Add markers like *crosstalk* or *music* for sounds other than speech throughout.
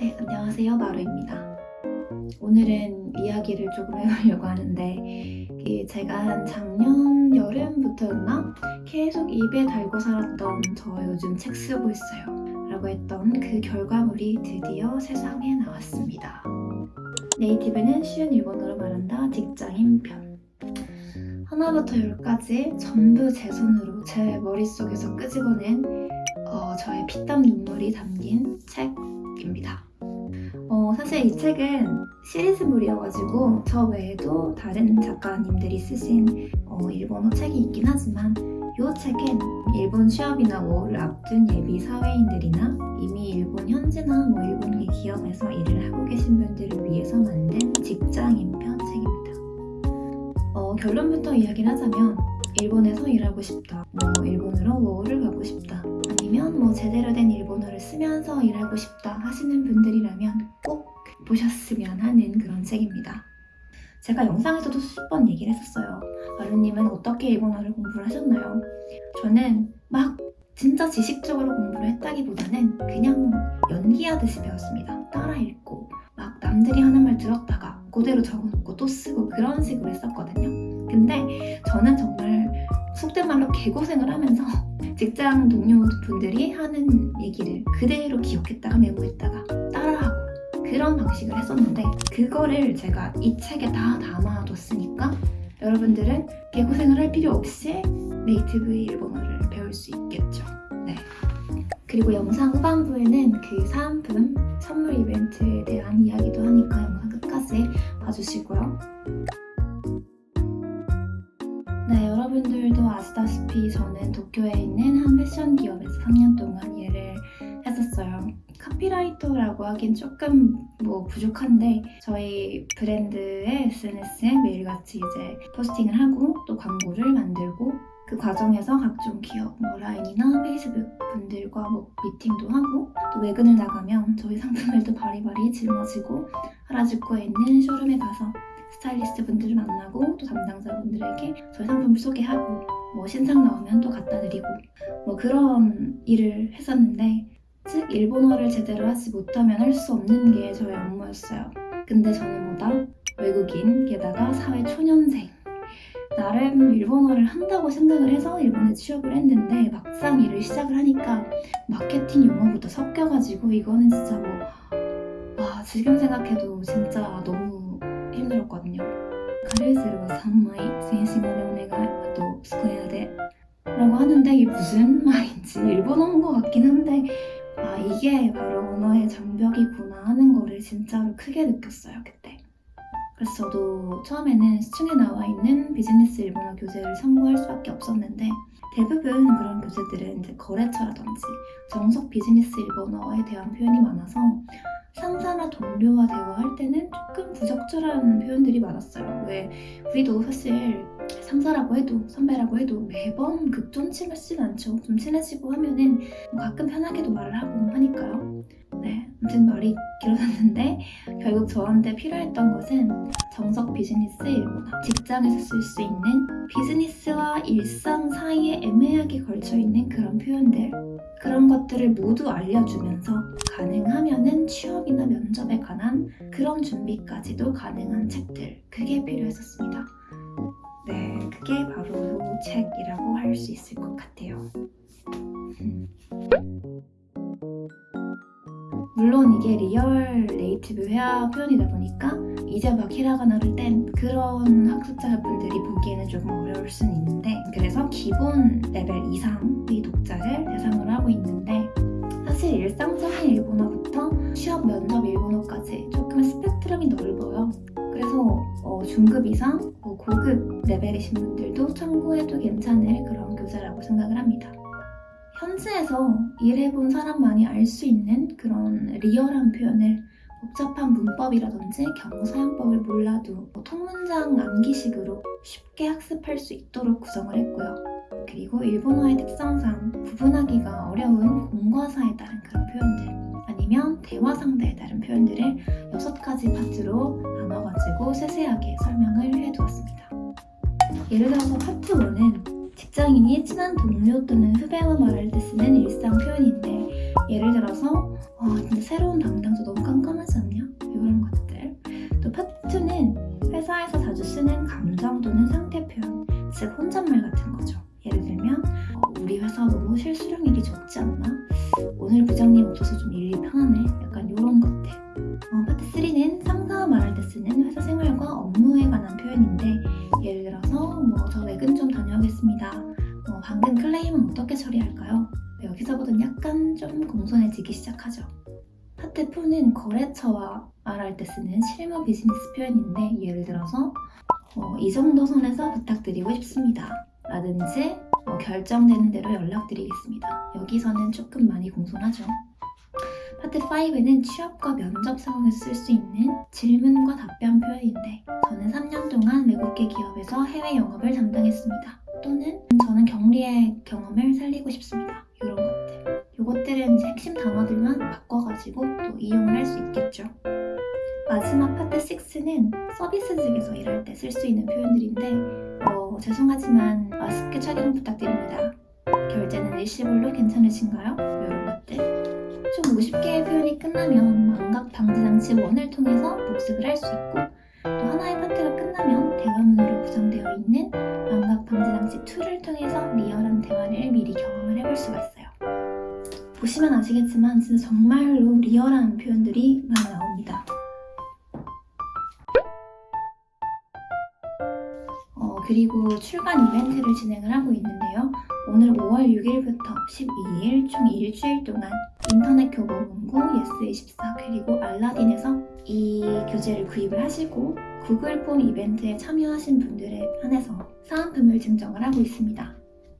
네, 안녕하세요. 마루입니다. 오늘은 이야기를 조금 해보려고 하는데 그 제가 한 작년 여름부터였나? 계속 입에 달고 살았던 저 요즘 책 쓰고 있어요 라고 했던 그 결과물이 드디어 세상에 나왔습니다. 네이티브는 쉬운 일본어로 말한다 직장인 편 하나부터 열까지 전부 제 손으로 제 머릿속에서 끄집어낸 어, 저의 피땀 눈물이 담긴 책 입니다. 어, 사실 이 책은 시리즈물이어가지고 저 외에도 다른 작가님들이 쓰신 어, 일본어 책이 있긴 하지만 이 책은 일본 취업이나 뭐를 앞둔 예비 사회인들이나 이미 일본 현지나 뭐 일본 기업에서 일을 하고 계신 분들을 위해서 만든 직장인편 책입니다. 어, 결론부터 이야기를 하자면 일본에서 일하고 싶다, 뭐 일본으로 뭐를 가고 싶다, 제대로 된 일본어를 쓰면서 일하고 싶다 하시는 분들이라면 꼭 보셨으면 하는 그런 책입니다. 제가 영상에서도 수십 번 얘기를 했었어요. 마루님은 어떻게 일본어를 공부를 하셨나요? 저는 막 진짜 지식적으로 공부를 했다기보다는 그냥 연기하듯이 배웠습니다. 따라 읽고 막 남들이 하는 말 들었다가 그대로 적어놓고 또 쓰고 그런 식으로 했었거든요. 근데 저는 정말 속된 말로 개고생을 하면서 직장 동료분들이 하는 얘기를 그대로 기억했다가 메모했다가 따라하고 그런 방식을 했었는데 그거를 제가 이 책에 다 담아뒀으니까 여러분들은 개고생을 할 필요 없이 네이티브 일본어를 배울 수 있겠죠. 네. 그리고 영상 후반부에는 그 사은품 선물 이벤트에 대한 이야기도 하니까 영상 끝까지 봐주시고요. 네, 여러분들도 아시다시피 저는 도쿄에 있는 한 패션 기업에서 3년 동안 일을 했었어요. 카피라이터라고 하긴 조금 뭐 부족한데 저희 브랜드의 SNS에 매일같이 이제 포스팅을 하고 또 광고를 만들고 그 과정에서 각종 기업, 뭐 라인이나 페이스북 분들과 뭐 미팅도 하고 또 외근을 나가면 저희 상품을 또 바리바리 짊어지고 하라주쿠에 있는 쇼룸에 가서 스타일리스트 분들을 만나고 또 담당자분들에게 저희 상품을 소개하고 뭐 신상 나오면 또 갖다 드리고 뭐 그런 일을 했었는데 즉 일본어를 제대로 하지 못하면 할 수 없는 게 저의 업무였어요. 근데 저는 뭐다? 외국인, 게다가 사회 초년생. 나름 일본어를 한다고 생각을 해서 일본에 취업을 했는데 막상 일을 시작을 하니까 마케팅 용어부터 섞여가지고 이거는 진짜 뭐 와, 지금 생각해도 진짜 너무 힘들었거든요. カルーセル 3枚 센싱으로 お願い あと スクエアで 라고 하는데 이게 무슨 *laughs* 말인지 일본어인 것 같긴 한데 아 이게 바로 언어의 장벽이구나 하는 거를 진짜로 크게 느꼈어요 그때 그래서 저도 처음에는 시중에 나와 있는 비즈니스 일본어 교재를 참고할 수밖에 없었는데 대부분 그런 교재들은 이제 거래처라든지 정석 비즈니스 일본어에 대한 표현이 많아서 상사나 동료와 대화할 때는 조금 부적절한 표현들이 많았어요. 왜 우리도 사실 상사라고 해도 선배라고 해도 매번 극존칭하진 않죠. 좀 친해지고 하면은 가끔 편하게도 말을 하고 하니까요. 네, 아무튼 말이 길어졌는데 결국 저한테 필요했던 것은 정석 비즈니스 일본어 직장에서 쓸 수 있는 비즈니스와 일상 사이에 애매하게 걸쳐있는 그런 표현들 그런 것들을 모두 알려주면서 가능하면 은 취업이나 면접에 관한 그런 준비까지도 가능한 책들 그게 필요했었습니다. 네, 그게 바로 이 책이라고 할 수 있을 것 같아요. 물론 이게 real native 회화 표현이다 보니까 이제 막 히라가나를 뗀 그런 학습자분들이 보기에는 조금 어려울 수는 있는데 그래서 기본 레벨 이상의 독자를 대상으로 하고 있는데 사실 일상적인 일본어부터 취업 면접 일본어까지 조금 스펙트럼이 넓어요. 그래서 어, 중급 이상, 뭐 고급 레벨이신 분들도 참고해도 괜찮을 그런 교재라고 생각을 합니다. 현지에서 일해본 사람만이 알 수 있는 그런 리얼한 표현을 복잡한 문법이라든지 경우 사용법을 몰라도 뭐 통문장 암기식으로 쉽게 학습할 수 있도록 구성을 했고요. 그리고 일본어의 특성상 구분하기가 어려운 공과사에 따른 그런 표현들 아니면 대화 상대에 따른 표현들을 여섯 가지 파트로 나눠가지고 세세하게 설명을 해두었습니다. 예를 들어서 파트 1은 직장인이 친한 동료 또는 후배와 말할 때 쓰는 일상 표현인데 예를 들어서 아 진짜 새로운 담당자 너무 깜깜하지 않냐? 이런 것들 또 파트는 회사에서 자주 쓰는 감정 또는 상태 표현 즉 혼잣말 같은 거죠 예를 들면 어, 우리 회사 너무 실수령일이 적지 않나? 오늘 부장님 오셔서 좀 일이 편하네 약간 이런 것들 어, 파트 3는 상사와 말할 때 쓰는 회사 생활과 업무에 관한 표현인데 클레임은 어떻게 처리할까요? 여기서부터는 약간 좀 공손해지기 시작하죠. 4는 거래처와 말할 때 쓰는 실무 비즈니스 표현인데 예를 들어서 어, 이 정도 선에서 부탁드리고 싶습니다. 라든지 어, 결정되는 대로 연락드리겠습니다. 여기서는 조금 많이 공손하죠. 파트 5는 취업과 면접 상황에서 쓸 수 있는 질문과 답변 표현인데 저는 3년 동안 외국계 기업에서 해외 영업을 담당했습니다. 또는 저는 경리의 경험을 살리고 싶습니다. 이런 것들. 이것들은 이제 핵심 단어들만 바꿔가지고 또 이용을 할 수 있겠죠. 마지막 파트 6는 서비스직에서 일할 때 쓸 수 있는 표현들인데 어, 죄송하지만 마스크 착용 부탁드립니다. 결제는 일시불로 괜찮으신가요? 이런 것들. 총 50개의 표현이 끝나면 망각 방지 장치 1을 통해서 복습을 할 수 있고 또 하나의 파트가 끝나면 대화문으로 구성되어 있는 망각 방지 장치 2를 통해서 리얼한 대화를 미리 경험을 해볼 수가 있어요. 보시면 아시겠지만 진짜 정말로 리얼한 표현들이 많이 나옵니다. 어, 그리고 출간 이벤트를 진행을 하고 있는데요. 오늘 5월 6일부터 12일 총 일주일 동안 인터넷 교보 문고 예스24 그리고 알라딘에서 이 교재를 구입을 하시고 구글 폼 이벤트에 참여하신 분들에 한해서 사은품을 증정을 하고 있습니다.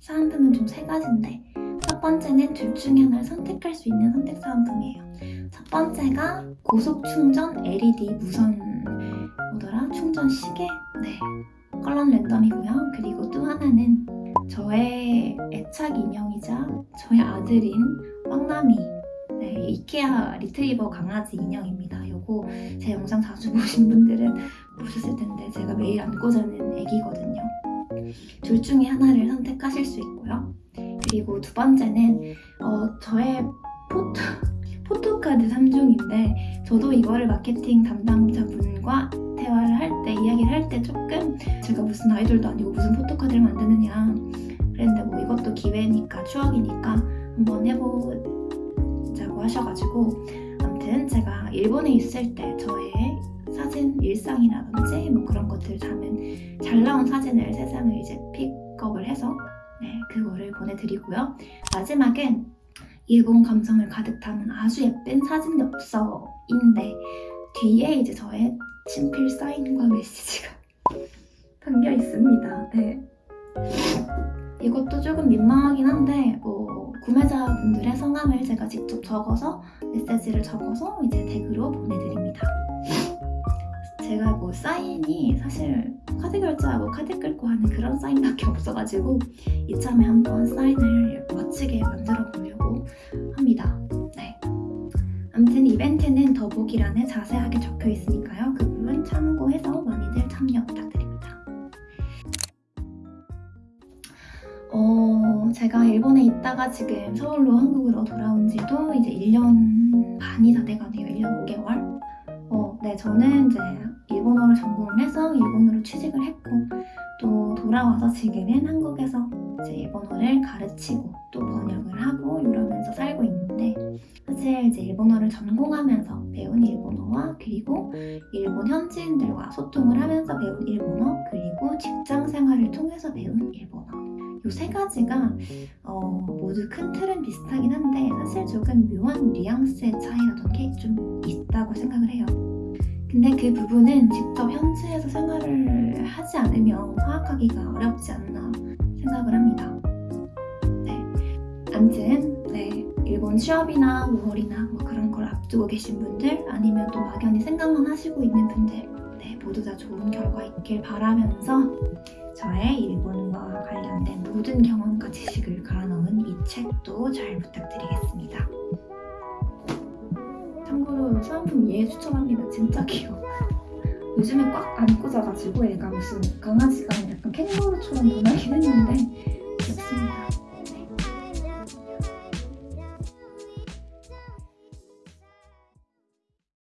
사은품은 총 세 가지인데 첫 번째는 둘 중에 하나를 선택할 수 있는 선택 사은품이에요. 첫 번째가 고속 충전 LED 무선 뭐더라 충전 시계 네 컬러 랜덤이고요. 그리고 또 하나는 저의 애착 인형이자 저의 아들인 황남이 네, 이케아 리트리버 강아지 인형입니다. 요거 제 영상 자주 *laughs* 보신 분들은 보셨을 텐데 제가 매일 안고 자는 애기거든요. 둘 중에 하나를 선택하실 수 있고요. 그리고 두 번째는 어, 저의 포토 *laughs* 포토카드 3종인데 저도 이거를 마케팅 담당자분과 대화를 할 때 이야기를 할 때 조금 제가 무슨 아이돌도 아니고 무슨 포토카드를 만드느냐 그랬는데 뭐 이것도 기회니까 추억이니까 한번 해보 하셔가지고 아무튼 제가 일본에 있을 때 저의 사진 일상이라든지 뭐 그런 것들 담은 잘 나온 사진을 세 장을 이제 픽업을 해서 네 그거를 보내드리고요 마지막엔 일본 감성을 가득 담은 아주 예쁜 사진 엽서인데 뒤에 이제 저의 친필 사인과 메시지가 *laughs* 담겨 있습니다. 네. 이것도 조금 민망하긴 한데 뭐 구매자분들의 성함을 제가 직접 적어서 메시지를 적어서 이제 댁으로 보내드립니다. 제가 뭐 사인이 사실 카드 결제하고 카드 끌고 하는 그런 사인밖에 없어가지고 이참에 한번 사인을 멋지게 만들어 보려고 합니다. 네. 아무튼 이벤트는 더보기란에 자세하게 적혀 있으니까요. 그 부분 참고해서 많이들 참여 부탁드립니다. 제가 일본에 있다가 지금 서울로 한국으로 돌아온 지도 이제 1년 반이 다 돼가네요. 1년 5개월. 어, 네, 저는 이제 일본어를 전공을 해서 일본어로 취직을 했고 또 돌아와서 지금은 한국에서 이제 일본어를 가르치고 또 번역을 하고 이러면서 살고 있는데 사실 이제 일본어를 전공하면서 배운 일본어와 그리고 일본 현지인들과 소통을 하면서 배운 일본어 그리고 직장 생활을 통해서 배운 일본어 이 세 가지가 어, 모두 큰 틀은 비슷하긴 한데 사실 조금 묘한 뉘앙스의 차이라던 게좀 있다고 생각을 해요. 근데 그 부분은 직접 현지에서 생활을 하지 않으면 파악하기가 어렵지 않나 생각을 합니다. 네. 아무튼, 네. 일본 취업이나 5월이나 뭐 그런 걸 앞두고 계신 분들 아니면 또 막연히 생각만 하시고 있는 분들 네, 모두 다 좋은 결과 있길 바라면서 저의 일본과 관련된 모든 경험과 지식을 갈아넣은 이 책도 잘 부탁드리겠습니다. 참고로 사은품 얘 추천합니다. 진짜 귀여워. *laughs* 요즘에 꽉 안고 자가지고 얘가 무슨 강아지가 약간 캥거루처럼 변하긴 했는데